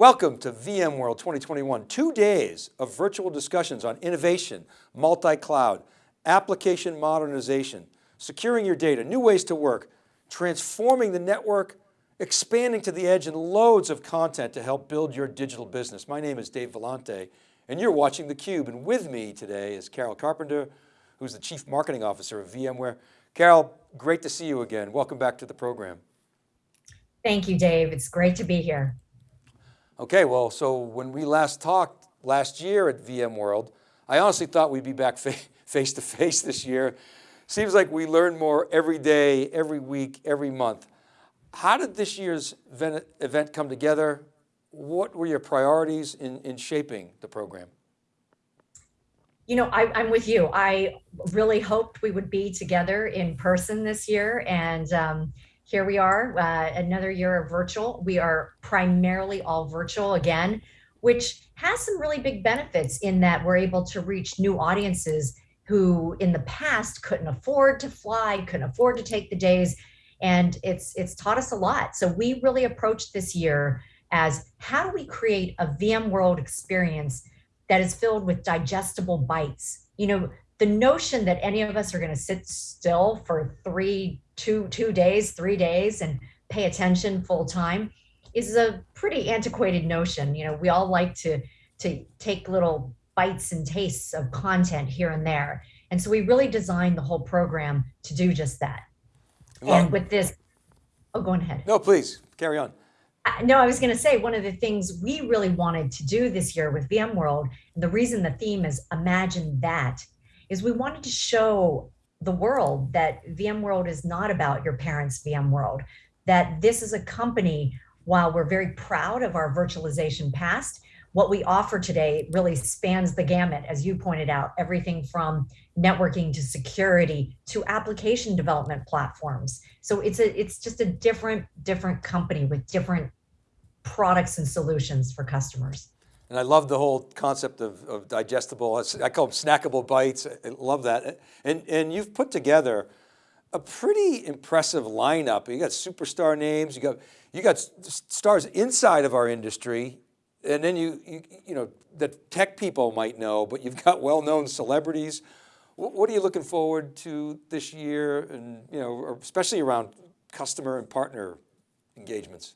Welcome to VMworld 2021, two days of virtual discussions on innovation, multi-cloud, application modernization, securing your data, new ways to work, transforming the network, expanding to the edge and loads of content to help build your digital business. My name is Dave Vellante and you're watching theCUBE and with me today is Carol Carpenter, who's the Chief Marketing Officer of VMware. Carol, great to see you again. Welcome back to the program. Thank you, Dave. It's great to be here. Okay, well, so when we last talked last year at VMworld, I honestly thought we'd be back face to face this year. Seems like we learn more every day, every week, every month. How did this year's event come together? What were your priorities in, in shaping the program? You know, I, am with you. I really hoped we would be together in person this year. And um, here we are, uh, another year of virtual. We are primarily all virtual again, which has some really big benefits in that we're able to reach new audiences who in the past couldn't afford to fly, couldn't afford to take the days. And it's, it's taught us a lot. So we really approached this year as how do we create a VMworld experience that is filled with digestible bites? You know, the notion that any of us are going to sit still for three, two, two days, three days and pay attention full time is a pretty antiquated notion. You know, we all like to, to take little bites and tastes of content here and there. And so we really designed the whole program to do just that. Well, and with this, oh, go ahead. No, please carry on. No, I was going to say one of the things we really wanted to do this year with VMworld, and the reason the theme is imagine that is we wanted to show the world that VMworld is not about your parents' VMworld, that this is a company, while we're very proud of our virtualization past, what we offer today really spans the gamut, as you pointed out, everything from networking to security to application development platforms. So it's a it's just a different different company with different products and solutions for customers. And I love the whole concept of, of digestible, I call them snackable bites. I love that. And, and you've put together a pretty impressive lineup. You got superstar names, you got, you got stars inside of our industry, and then you, you, you know, that tech people might know, but you've got well-known celebrities. What are you looking forward to this year and, you know, especially around customer and partner engagements?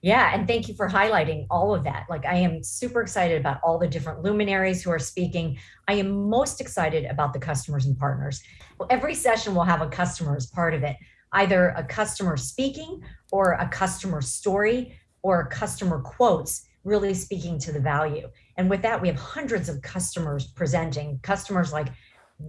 Yeah, and thank you for highlighting all of that. Like I am super excited about all the different luminaries who are speaking. I am most excited about the customers and partners. Well, every session will have a customer as part of it, either a customer speaking or a customer story or customer quotes really speaking to the value. And with that, we have hundreds of customers presenting, customers like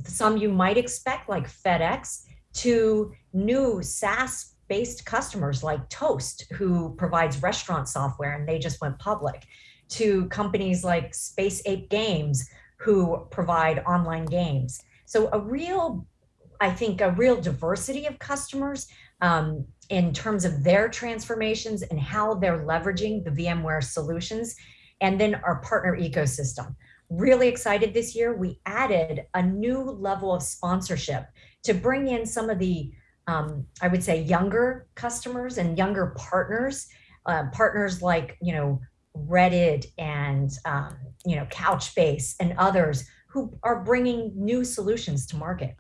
some you might expect like FedEx to new SaaS based customers like Toast, who provides restaurant software and they just went public, to companies like Space Ape Games, who provide online games. So a real, I think, a real diversity of customers um, in terms of their transformations and how they're leveraging the VMware solutions, and then our partner ecosystem. Really excited this year, we added a new level of sponsorship to bring in some of the um, I would say younger customers and younger partners, uh, partners like, you know, Reddit and, um, you know, Couchbase and others who are bringing new solutions to market.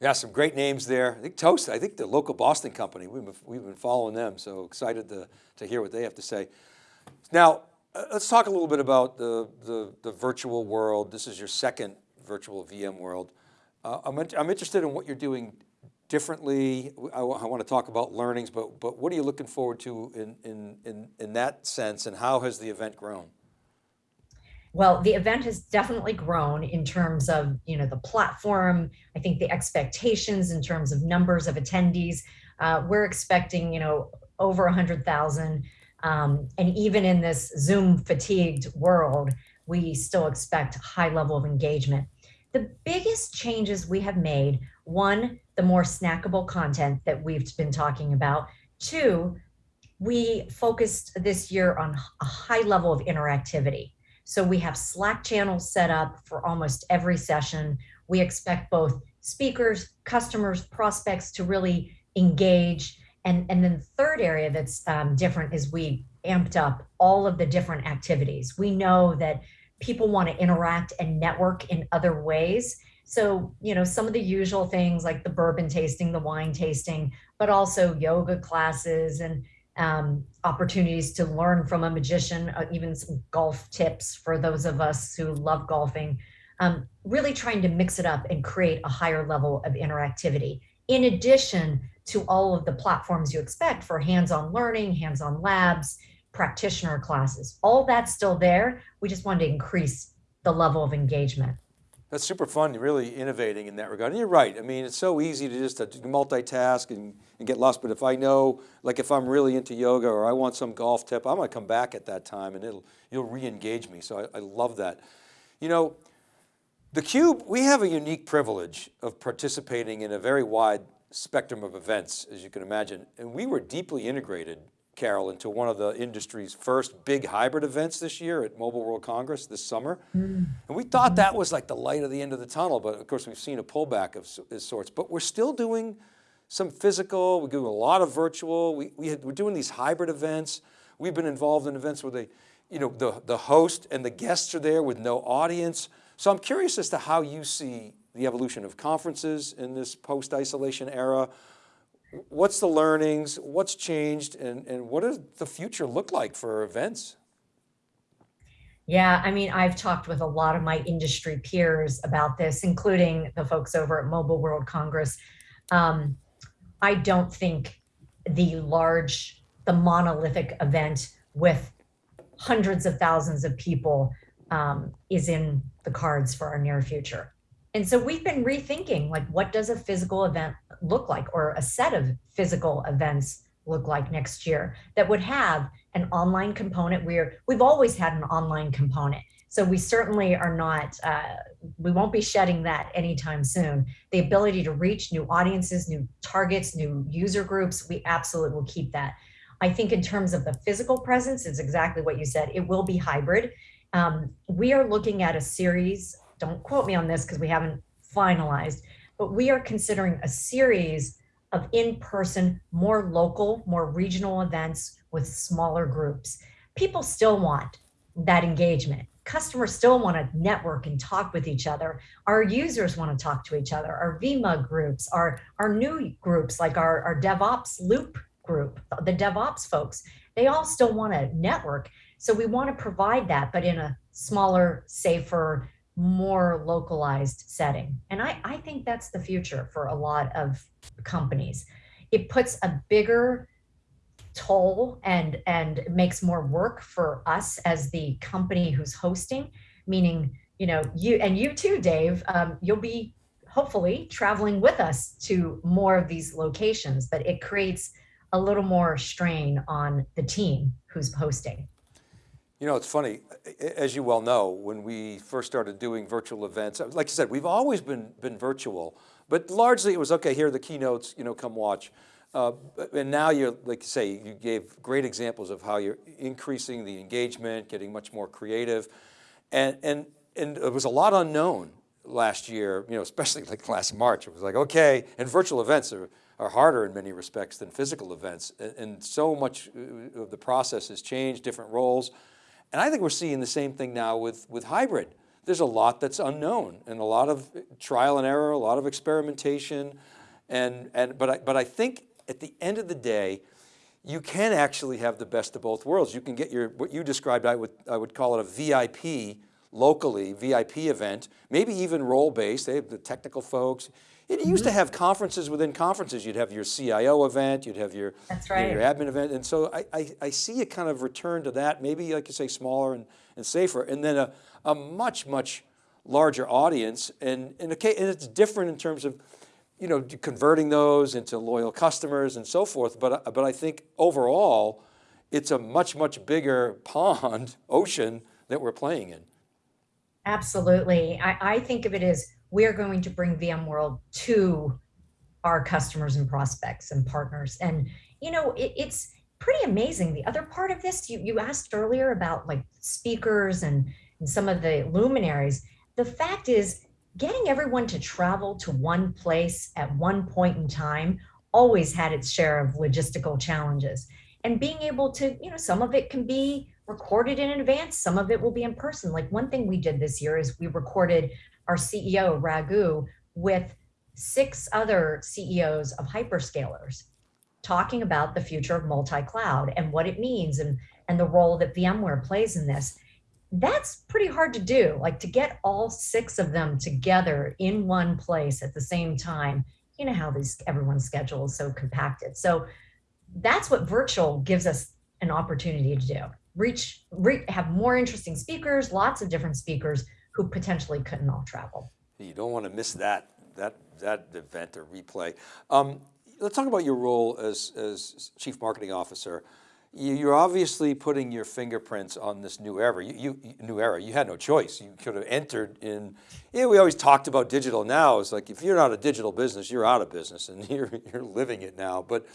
Yeah, some great names there. I think Toast, I think the local Boston company, we've been, we've been following them. So excited to, to hear what they have to say. Now, uh, let's talk a little bit about the, the, the, virtual world. This is your second virtual VMworld. Uh, I'm, I'm interested in what you're doing differently? I, I want to talk about learnings, but, but what are you looking forward to in, in, in, in that sense and how has the event grown? Well, the event has definitely grown in terms of, you know, the platform. I think the expectations in terms of numbers of attendees. Uh, we're expecting, you know, over a 100,000. Um, and even in this Zoom fatigued world, we still expect a high level of engagement. The biggest changes we have made, one, the more snackable content that we've been talking about. Two, we focused this year on a high level of interactivity. So we have Slack channels set up for almost every session. We expect both speakers, customers, prospects to really engage And, and then the third area that's um, different is we amped up all of the different activities. We know that people want to interact and network in other ways. So, you know, some of the usual things like the bourbon tasting, the wine tasting, but also yoga classes and um, opportunities to learn from a magician, uh, even some golf tips for those of us who love golfing. Um, really trying to mix it up and create a higher level of interactivity. In addition to all of the platforms you expect for hands-on learning, hands-on labs, practitioner classes. All that's still there. We just wanted to increase the level of engagement. That's super fun, really innovating in that regard. And you're right. I mean, it's so easy to just uh, to multitask and, and get lost. But if I know, like if I'm really into yoga or I want some golf tip, I'm going to come back at that time and it'll, you'll re-engage me. So I, I love that. You know, theCUBE, we have a unique privilege of participating in a very wide spectrum of events, as you can imagine. And we were deeply integrated Carol, into one of the industry's first big hybrid events this year at Mobile World Congress this summer. Mm. And we thought that was like the light of the end of the tunnel, but of course we've seen a pullback of, of sorts, but we're still doing some physical, we're doing a lot of virtual, we, we had, we're doing these hybrid events. We've been involved in events where they, you know, the, the host and the guests are there with no audience. So I'm curious as to how you see the evolution of conferences in this post-isolation era, what's the learnings, what's changed, and, and what does the future look like for events? Yeah, I mean, I've talked with a lot of my industry peers about this, including the folks over at Mobile World Congress. Um, I don't think the large, the monolithic event with hundreds of thousands of people um, is in the cards for our near future. And so we've been rethinking like, what does a physical event look like or a set of physical events look like next year that would have an online component where we've always had an online component. So we certainly are not, uh, we won't be shedding that anytime soon. The ability to reach new audiences, new targets, new user groups, we absolutely will keep that. I think in terms of the physical presence, it's exactly what you said. It will be hybrid. Um, we are looking at a series don't quote me on this because we haven't finalized, but we are considering a series of in-person, more local, more regional events with smaller groups. People still want that engagement. Customers still want to network and talk with each other. Our users want to talk to each other. Our VMUG groups, our, our new groups like our, our DevOps Loop group, the DevOps folks, they all still want to network. So we want to provide that, but in a smaller, safer, more localized setting. And I, I think that's the future for a lot of companies. It puts a bigger toll and, and makes more work for us as the company who's hosting, meaning, you know, you and you too, Dave, um, you'll be hopefully traveling with us to more of these locations, but it creates a little more strain on the team who's hosting. You know, it's funny, as you well know, when we first started doing virtual events, like you said, we've always been, been virtual, but largely it was, okay, here are the keynotes, you know, come watch. Uh, and now you're, like you say, you gave great examples of how you're increasing the engagement, getting much more creative. And, and, and it was a lot unknown last year, you know, especially like last March. It was like, okay, and virtual events are, are harder in many respects than physical events. And, and so much uh, of the process has changed, different roles. And I think we're seeing the same thing now with, with hybrid. There's a lot that's unknown and a lot of trial and error, a lot of experimentation. And, and, but, I, but I think at the end of the day, you can actually have the best of both worlds. You can get your, what you described, I would, I would call it a VIP, locally, VIP event, maybe even role-based, they have the technical folks. It used to mm-hmm. have conferences within conferences. You'd have your CIO event, you'd have your, right. you know, your admin event. And so I, I, I, see a kind of return to that, maybe like you say, smaller and, and safer. And then a, a much, much larger audience. And, and, okay, and it's different in terms of, you know, converting those into loyal customers and so forth. But, but I think overall, it's a much, much bigger pond, ocean that we're playing in. Absolutely. I, I think of it as we're going to bring VMworld to our customers and prospects and partners. And, you know, it, it's pretty amazing. The other part of this, you, you asked earlier about like speakers and, and some of the luminaries. The fact is getting everyone to travel to one place at one point in time always had its share of logistical challenges. And being able to, you know, some of it can be recorded in advance, some of it will be in person. Like one thing we did this year is we recorded our CEO, Raghu, with six other CEOs of hyperscalers talking about the future of multi-cloud and what it means and, and the role that VMware plays in this. That's pretty hard to do, like to get all six of them together in one place at the same time. You know how these everyone's schedule is so compacted. So that's what virtual gives us an opportunity to do. Reach, re, have more interesting speakers, lots of different speakers who potentially couldn't all travel. You don't want to miss that, that, that event or replay. Um, let's talk about your role as, as chief marketing officer. You're obviously putting your fingerprints on this new era. You, you, new era. You had no choice. You could have entered in. Yeah, we always talked about digital. Now it's like if you're not a digital business, you're out of business, and you're you're living it now. But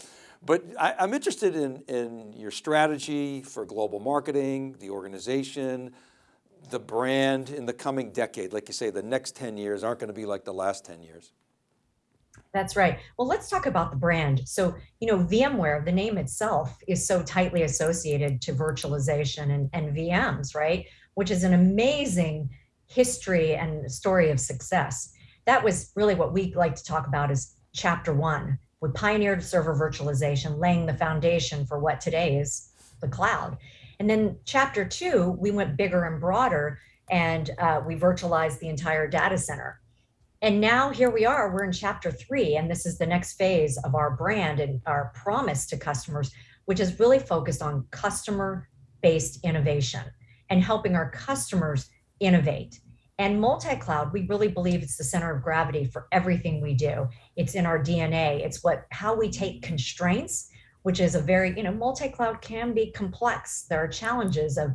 but I, am interested in in your strategy for global marketing, the organization, the brand in the coming decade. Like you say, the next 10 years aren't going to be like the last 10 years. That's right. Well, let's talk about the brand. So, you know, VMware, the name itself is so tightly associated to virtualization and, and VMs, right? Which is an amazing history and story of success. That was really what we like to talk about as chapter one. We pioneered server virtualization, laying the foundation for what today is the cloud. And then chapter two, we went bigger and broader and uh, we virtualized the entire data center and now here we are, we're in chapter three, and this is the next phase of our brand and our promise to customers, which is really focused on customer-based innovation and helping our customers innovate. And multi-cloud, we really believe it's the center of gravity for everything we do. It's in our DNA. It's what how we take constraints, which is a very, you know, multi-cloud can be complex. There are challenges of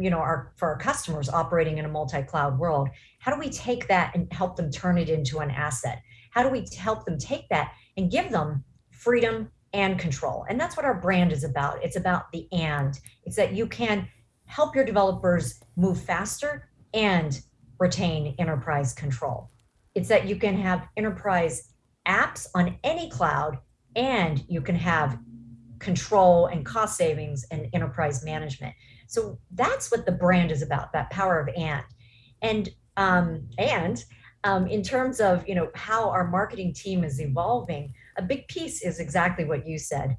you know, our for our customers operating in a multi-cloud world, how do we take that and help them turn it into an asset? How do we help them take that and give them freedom and control? And that's what our brand is about. It's about the and. It's that you can help your developers move faster and retain enterprise control. It's that you can have enterprise apps on any cloud and you can have control and cost savings and enterprise management. So that's what the brand is about, that power of and. And um, and um, in terms of you know how our marketing team is evolving, a big piece is exactly what you said.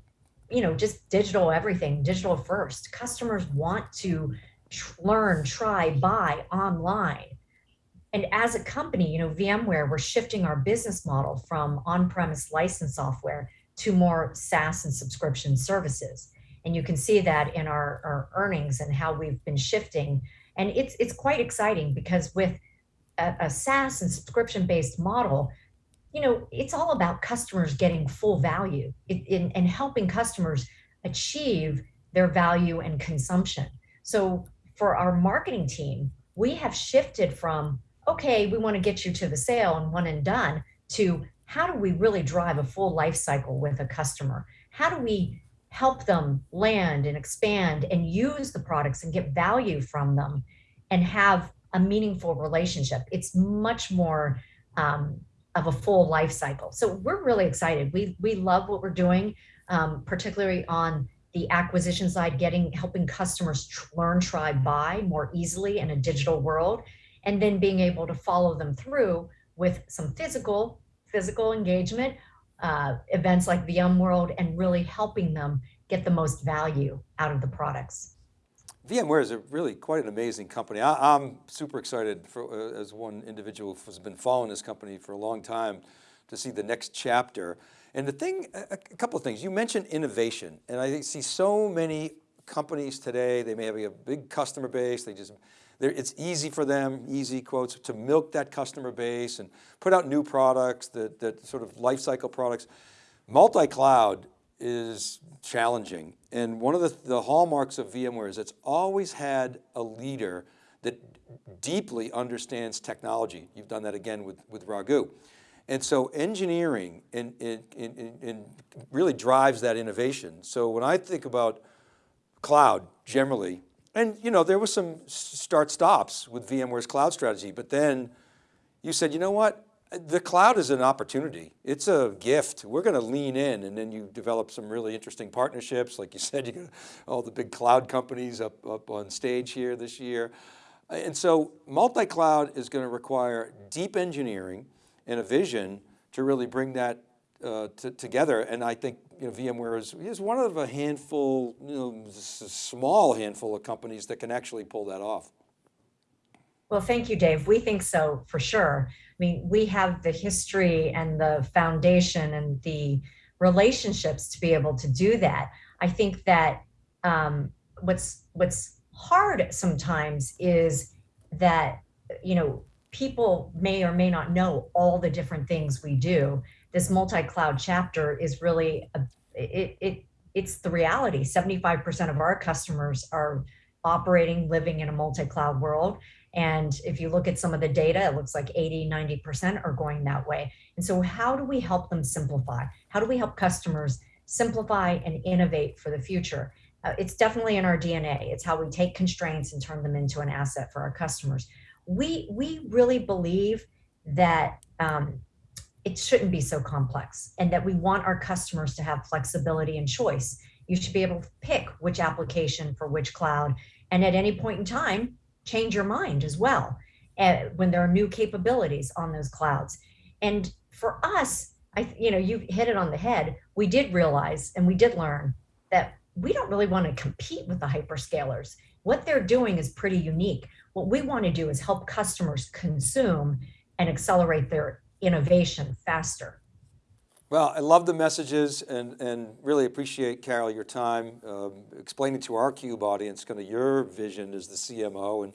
You know, just digital everything, digital first. Customers want to tr learn, try, buy online. And as a company, you know, VMware, we're shifting our business model from on-premise license software to more SaaS and subscription services. And you can see that in our, our earnings and how we've been shifting. And it's, it's quite exciting because with a, a SaaS and subscription-based model, you know, it's all about customers getting full value in, and helping customers achieve their value and consumption. So for our marketing team, we have shifted from, okay, we want to get you to the sale and one and done, to how do we really drive a full life cycle with a customer? How do we help them land and expand and use the products and get value from them and have a meaningful relationship. It's much more um, of a full life cycle. So we're really excited. We, we love what we're doing, um, particularly on the acquisition side, getting helping customers learn, try, buy more easily in a digital world, and then being able to follow them through with some physical physical engagement uh, events like VMworld and really helping them get the most value out of the products. VMware is a really quite an amazing company. I, am super excited for, uh, as one individual who's been following this company for a long time to see the next chapter. And the thing, a, a couple of things, you mentioned innovation and I see so many companies today, they may have a big customer base, they just it's easy for them, easy quotes, to milk that customer base and put out new products, that, that sort of life cycle products. Multi-cloud is challenging. And one of the, the hallmarks of VMware is it's always had a leader that deeply understands technology. You've done that again with, with Raghu. And so engineering and, and, and, and really drives that innovation. So when I think about cloud generally, and you know, there was some start stops with VMware's cloud strategy, but then you said, you know what? The cloud is an opportunity. It's a gift. We're going to lean in and then you develop some really interesting partnerships. Like you said, you got all the big cloud companies up, up on stage here this year. And so multi-cloud is going to require deep engineering and a vision to really bring that uh, together. And I think you know, VMware is, is one of a handful, you know, small handful of companies that can actually pull that off. Well, thank you, Dave. We think so for sure. I mean, we have the history and the foundation and the relationships to be able to do that. I think that um, what's what's hard sometimes is that you know people may or may not know all the different things we do. This multi-cloud chapter is really a, it, it it's the reality. 75% of our customers are operating, living in a multi-cloud world. And if you look at some of the data, it looks like 80, 90% are going that way. And so how do we help them simplify? How do we help customers simplify and innovate for the future? Uh, it's definitely in our DNA. It's how we take constraints and turn them into an asset for our customers. We, we really believe that um, it shouldn't be so complex and that we want our customers to have flexibility and choice. You should be able to pick which application for which cloud and at any point in time, change your mind as well uh, when there are new capabilities on those clouds. And for us, I, you know, you hit it on the head. We did realize and we did learn that we don't really want to compete with the hyperscalers. What they're doing is pretty unique. What we want to do is help customers consume and accelerate their innovation faster. Well, I love the messages and, and really appreciate, Carol, your time um, explaining to our CUBE audience kind of your vision as the CMO. And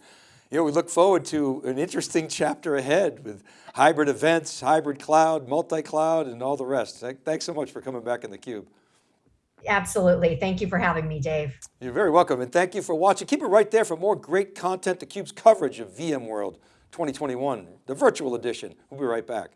you know, we look forward to an interesting chapter ahead with hybrid events, hybrid cloud, multi-cloud, and all the rest. Thanks so much for coming back in the Cube. Absolutely. Thank you for having me, Dave. You're very welcome. And thank you for watching. Keep it right there for more great content, theCUBE's coverage of VMworld 2021, the virtual edition. We'll be right back.